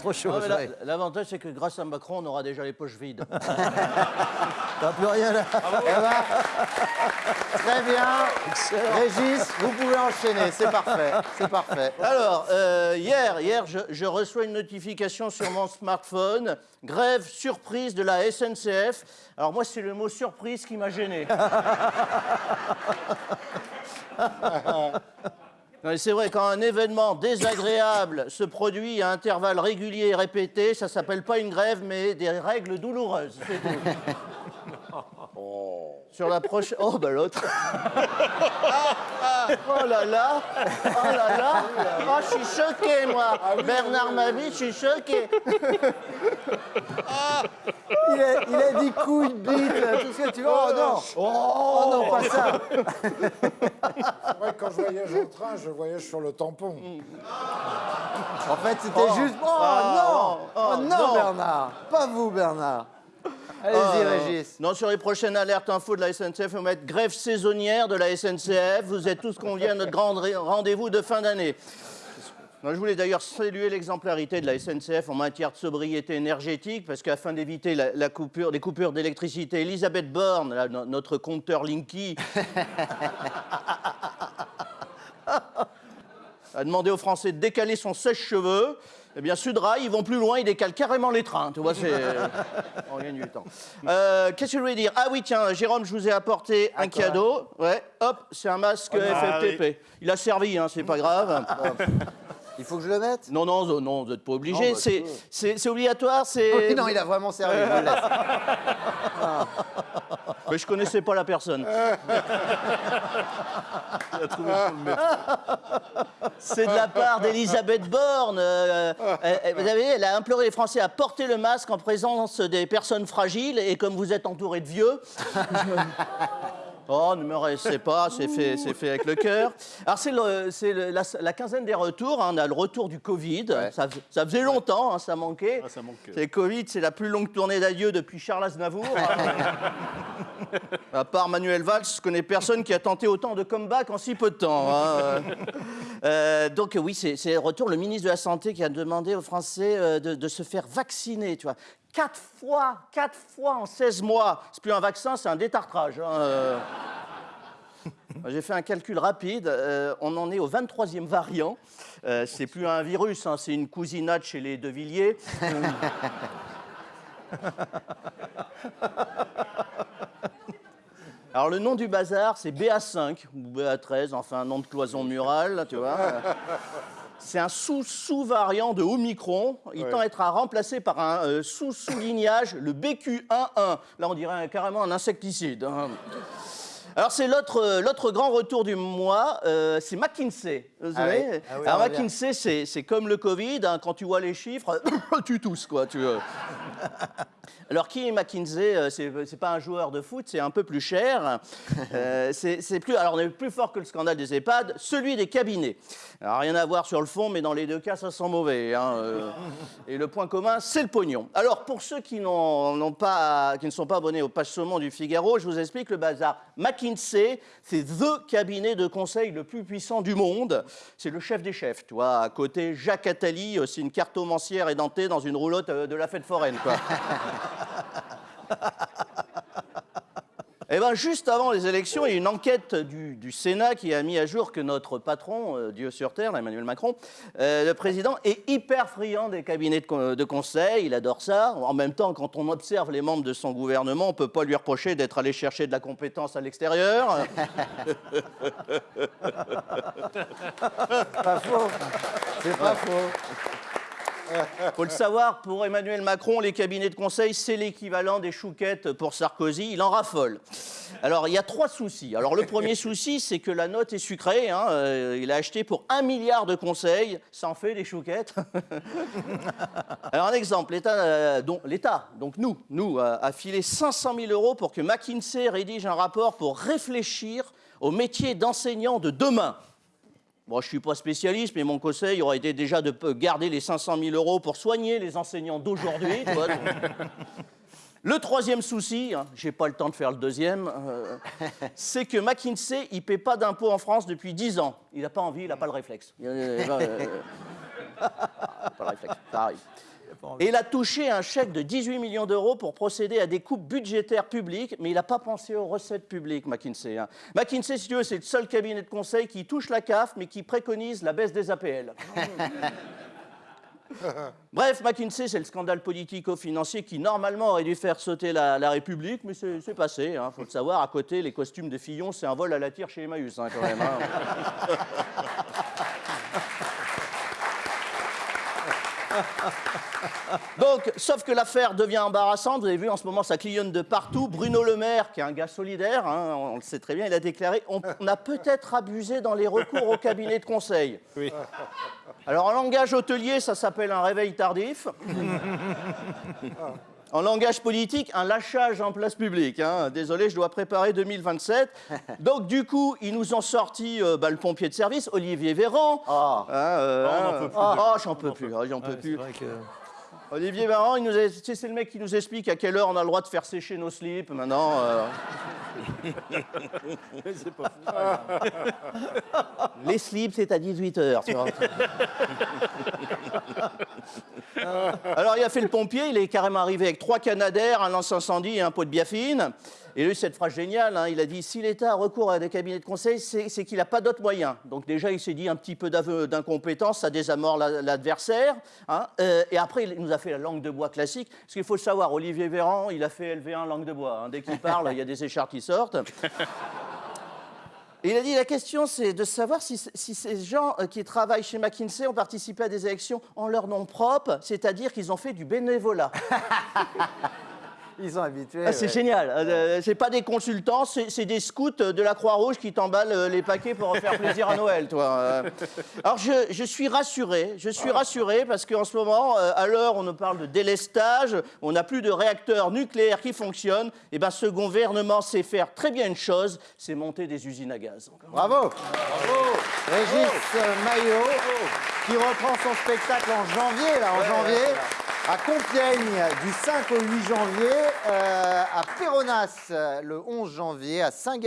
Trop chaud. La- L'avantage, c'est que grâce à Macron, on aura déjà les poches vides. T'as plus rien là. Eh ben, très bien. Régis, vous pouvez enchaîner, c'est parfait. C'est parfait. Alors, euh, hier, hier je, je reçois une notification sur mon smartphone. Grève surprise de la SNCF. Alors moi, c'est le mot surprise qui m'a gêné. C'est vrai, quand un événement désagréable se produit à intervalles réguliers et répétés, ça s'appelle pas une grève, mais des règles douloureuses. c'est tout. Sur la prochaine. Oh, bah l'autre. Oh là là Oh là là Oh, je suis choqué, moi Bernard Mabie, je suis choqué Il a, il a dit couille, bite, tout ce que tu veux. Oh non Oh non, pas ça Ouais, quand je voyage au train, je voyage sur le tampon. En fait, c'était juste. Oh non Oh non, non. Bernard Pas vous, Bernard Allez-y, Euh, Régis. Non, sur les prochaines alertes info de la SNCF, on va mettre grève saisonnière de la SNCF. Vous êtes tous conviés à notre grand rendez-vous de fin d'année. Non, je voulais d'ailleurs saluer l'exemplarité de la SNCF en matière de sobriété énergétique, parce qu'afin d'éviter la, la coupure, des coupures d'électricité, Elisabeth Borne, là, notre compteur Linky, a demandé aux Français de décaler son sèche-cheveux. Eh bien, Sudrail, ils vont plus loin, ils décalent carrément les trains. Tu vois, c'est. On gagne du temps. Euh, Qu'est-ce que je voulais dire? Ah oui, tiens, Jérôme, je vous ai apporté un cadeau. Ouais, hop, c'est un masque FFTP. Il a servi, hein, c'est pas grave. Il faut que je le mette? Non, non, non, vous n'êtes pas obligé. Bah, c'est- obligatoire, c'est. Oui, non, il a vraiment servi. je le laisse. Mais je connaissais pas la personne. C'est de la part d'Elisabeth Borne. euh, euh, vous savez, elle a imploré les Français à porter le masque en présence des personnes fragiles. Et comme vous êtes entouré de vieux. Oh, ne me restez pas, c'est fait, fait avec le cœur. Alors, c'est la, la quinzaine des retours. hein, on a le retour du Covid. Ça, ça faisait longtemps, hein, ça manquait. ça manque. C'est le Covid, c'est la plus longue tournée d'adieu depuis Charles Aznavour. À part Manuel Valls, je connais personne qui a tenté autant de comeback en si peu de temps. hein. Euh, donc oui, c'est c'est le retour. Le ministre de la Santé qui a demandé aux Français euh, de, de se faire vacciner, tu vois. Quatre fois, quatre fois en 16 mois. C'est plus un vaccin, c'est un détartrage. hein, euh. J'ai fait un calcul rapide. euh, on en est au 23e variant. Euh, c'est plus un virus, hein, c'est une cousinade chez les De Villiers. Alors le nom du bazar, c'est BA5 ou BA13, enfin un nom de cloison murale, tu vois. C'est un sous-sous-variant de Omicron. Il tend à être à remplacer par un euh, sous-sous-lignage, le BQ11. Là, on dirait carrément un insecticide. hein. Alors, c'est l'autre euh, l'autre grand retour du mois, euh, c'est McKinsey. Vous Ah savez oui. Ah oui, Alors. McKinsey, c'est comme le Covid. hein, quand tu vois les chiffres, tu tousses, quoi. Tu, euh. Alors, qui est McKinsey Euh, C'est pas un joueur de foot, c'est un peu plus cher. Euh, c'est plus, alors, on est plus fort que le scandale des EHPAD, celui des cabinets. Alors, rien à voir sur le fond, mais dans les deux cas, ça sent mauvais. hein, euh. Et le point commun, c'est le pognon. Alors, pour ceux qui, n'ont n'ont pas, qui ne sont pas abonnés au page saumon du Figaro, je vous explique le bazar. McKinsey, c'est THE cabinet de conseil le plus puissant du monde. C'est le chef des chefs, tu vois. À côté, Jacques Attali, c'est une cartomancière édentée dans une roulotte euh, de la fête foraine, quoi. Eh bien, juste avant les élections, il y a une enquête du, du Sénat qui a mis à jour que notre patron, euh, Dieu sur Terre, Emmanuel Macron, euh, le président, est hyper friand des cabinets de conseil. Il adore ça. En même temps, quand on observe les membres de son gouvernement, on ne peut pas lui reprocher d'être allé chercher de la compétence à l'extérieur. Pas faux. C'est pas faux. Faut le savoir, pour Emmanuel Macron, les cabinets de conseil, c'est l'équivalent des chouquettes pour Sarkozy. Il en raffole. Alors, il y a trois soucis. Alors, le premier souci, c'est que la note est sucrée. hein. Euh, il a acheté pour un milliard de conseils. Ça en fait des chouquettes. Alors, un exemple. L'État, euh, donc, nous, nous, a, a filé 500 000 euros pour que McKinsey rédige un rapport pour réfléchir au métier d'enseignant de demain. Bon, je ne suis pas spécialiste, mais mon conseil aurait été déjà de garder les 500 000 euros pour soigner les enseignants d'aujourd'hui. Le troisième souci, hein, j'ai pas le temps de faire le deuxième, euh, c'est que McKinsey, il paie pas d'impôts en France depuis 10 ans. Il n'a pas envie, il n'a pas le réflexe. Il, euh, euh, pas le réflexe, ça. Et il a touché un chèque de 18 millions d'euros pour procéder à des coupes budgétaires publiques, mais il n'a pas pensé aux recettes publiques, McKinsey. hein. McKinsey, si tu veux, c'est le seul cabinet de conseil qui touche la CAF, mais qui préconise la baisse des APL. Bref, McKinsey, c'est le scandale politico-financier qui, normalement, aurait dû faire sauter la, la République, mais c'est passé. Il faut le savoir, à côté, les costumes de Fillon, c'est un vol à la tire chez Emmaüs, hein, quand même. hein. Donc, sauf que l'affaire devient embarrassante. Vous avez vu, en ce moment, ça clignonne de partout. Bruno Le Maire, qui est un gars solidaire, hein, on le sait très bien, il a déclaré on, a peut-être abusé dans les recours au cabinet de conseil. Alors, en langage hôtelier, ça s'appelle un réveil tardif. En langage politique, un lâchage en place publique. hein. Désolé, je dois préparer 2027. Donc, du coup, ils nous ont sorti euh, bah, le pompier de service, Olivier Véran. Ah. Hein, euh, on n'en hein. peut plus. Ah, j'en peux plus, ah, j'en peux plus. Olivier Véran, il nous a- c'est le mec qui nous explique à quelle heure on a le droit de faire sécher nos slips maintenant. euh. Les slips, c'est à 18h. Alors, il a fait le pompier, il est carrément arrivé avec trois canadaires, un lance-incendie et un pot de biafine. Et lui, cette phrase géniale, hein, il a dit si l'État a recours à des cabinets de conseil, c'est qu'il n'a pas d'autres moyens. Donc, déjà, il s'est dit un petit peu d'incompétence, ça désamorce la- l'adversaire. hein. Euh, et après, il nous a fait la langue de bois classique. Parce qu'il faut savoir, Olivier Véran, il a fait LV1 langue de bois. hein. Dès qu'il parle, il y a des écharpes qui sortent. Et il a dit la question, c'est de savoir si, ces gens euh, qui travaillent chez McKinsey ont participé à des élections en leur nom propre, c'est-à-dire qu'ils ont fait du bénévolat. Ils sont habitués. Ah, c'est ouais. génial. Euh, c'est pas des consultants, c'est des scouts de la Croix-Rouge qui t'emballent euh, les paquets pour faire plaisir à Noël, toi. Euh, Alors je, je suis rassuré, je suis rassuré parce qu'en ce moment, euh, à l'heure où on nous parle de délestage, on n'a plus de réacteurs nucléaires qui fonctionnent, et ben ce gouvernement sait faire très bien une chose, c'est monter des usines à gaz. Bravo. Régis euh, Maillot, qui reprend son spectacle en janvier, là, en janvier, à Compiègne, du 5 au 8 janvier, euh, à Péronas, le 11 janvier, à Saint-Galmier.